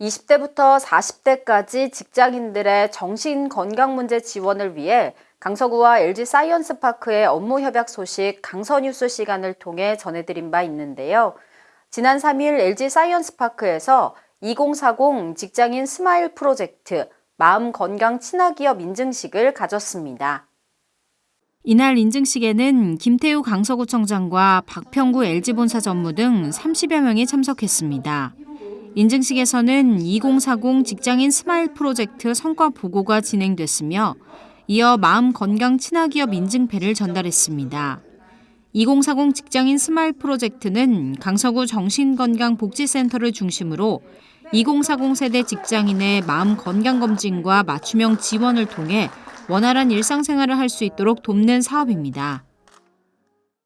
20대부터 40대까지 직장인들의 정신 건강 문제 지원을 위해 강서구와 LG 사이언스파크의 업무 협약 소식 강서뉴스 시간을 통해 전해드린 바 있는데요. 지난 3일 LG 사이언스파크에서 2040 직장인 스마일 프로젝트 마음 건강 친화기업 인증식을 가졌습니다. 이날 인증식에는 김태우 강서구청장과 박평구 LG본사 전무 등 30여 명이 참석했습니다. 인증식에서는 2040 직장인 스마일 프로젝트 성과 보고가 진행됐으며 이어 마음 건강 친화기업 인증패를 전달했습니다. 2040 직장인 스마일 프로젝트는 강서구 정신건강복지센터를 중심으로 2040 세대 직장인의 마음 건강 검진과 맞춤형 지원을 통해 원활한 일상생활을 할 수 있도록 돕는 사업입니다.